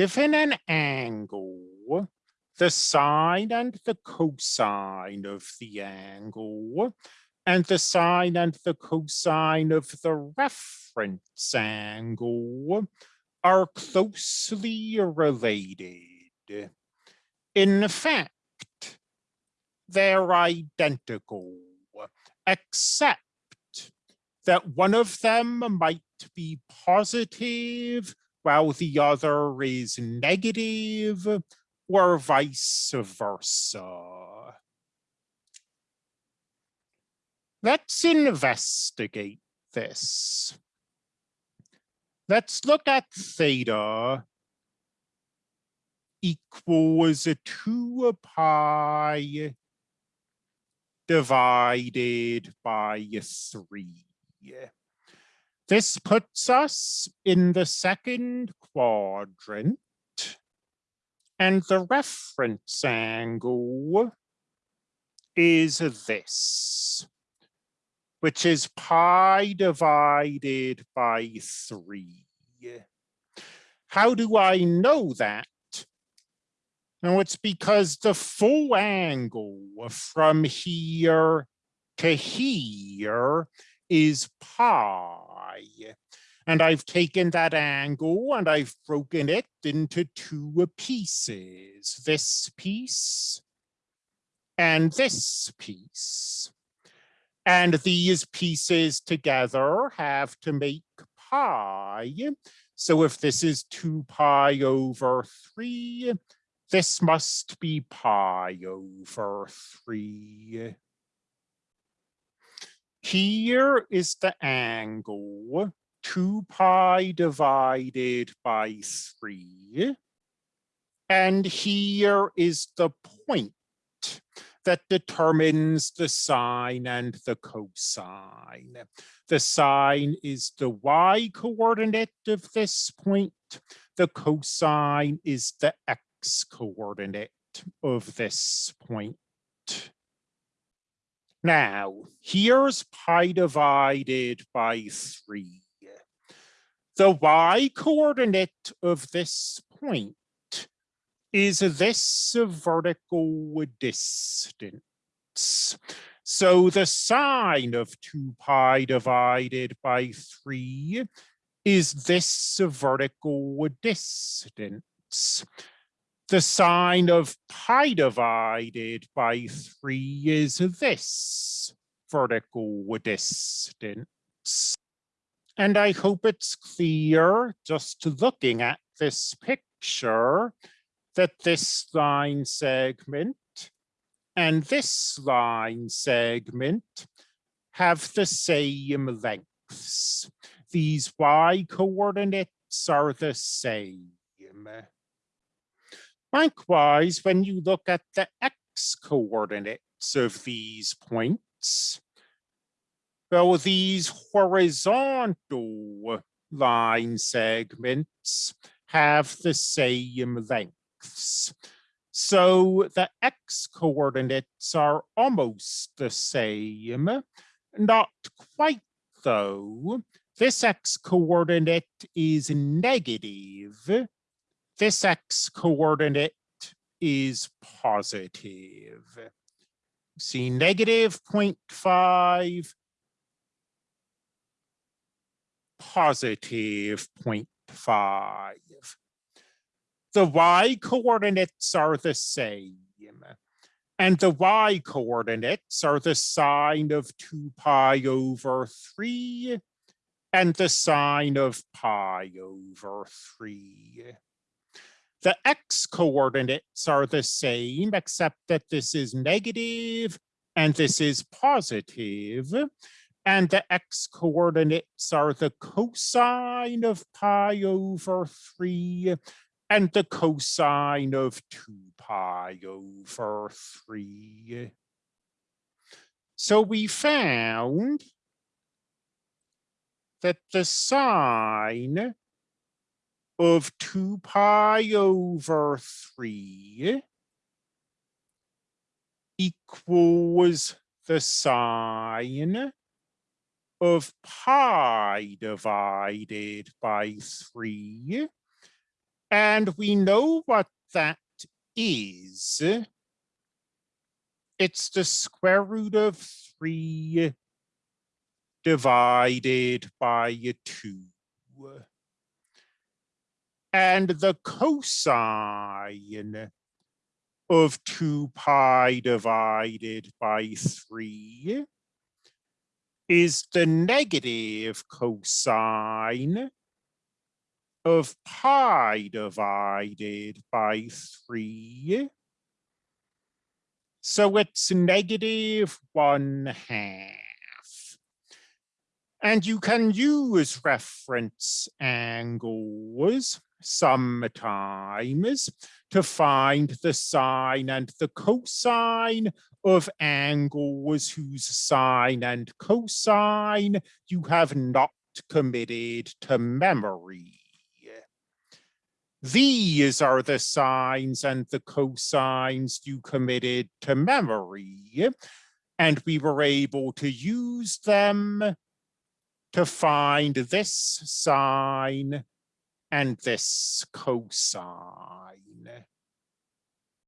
given an angle, the sine and the cosine of the angle, and the sine and the cosine of the reference angle are closely related. In fact, they're identical, except that one of them might be positive while the other is negative or vice versa. Let's investigate this. Let's look at theta equals 2 pi divided by 3. This puts us in the second quadrant and the reference angle is this, which is pi divided by 3. How do I know that? No, it's because the full angle from here to here is pi. And I've taken that angle and I've broken it into two pieces, this piece and this piece. And these pieces together have to make pi. So if this is 2 pi over 3, this must be pi over 3. Here is the angle, 2 pi divided by 3. And here is the point that determines the sine and the cosine. The sine is the y coordinate of this point. The cosine is the x coordinate of this point. Now, here's pi divided by 3. The y coordinate of this point is this vertical distance. So the sine of 2 pi divided by 3 is this vertical distance the sine of pi divided by 3 is this vertical distance. And I hope it's clear just looking at this picture that this line segment and this line segment have the same lengths. These y coordinates are the same. Likewise, when you look at the x coordinates of these points, well, these horizontal line segments have the same lengths. So the x coordinates are almost the same, not quite though. This x coordinate is negative this x coordinate is positive. See negative 0.5, positive 0.5. The y coordinates are the same. And the y coordinates are the sine of 2 pi over 3 and the sine of pi over 3. The x coordinates are the same, except that this is negative and this is positive. And the x coordinates are the cosine of pi over 3 and the cosine of 2 pi over 3. So we found that the sine of 2 pi over 3 equals the sine of pi divided by 3 And we know what that is. It's the square root of three divided by two. And the cosine of two pi divided by three is the negative cosine of pi divided by three. So it's negative one half. And you can use reference angles sometimes to find the sine and the cosine of angles whose sine and cosine you have not committed to memory. These are the sines and the cosines you committed to memory, and we were able to use them to find this sine and this cosine.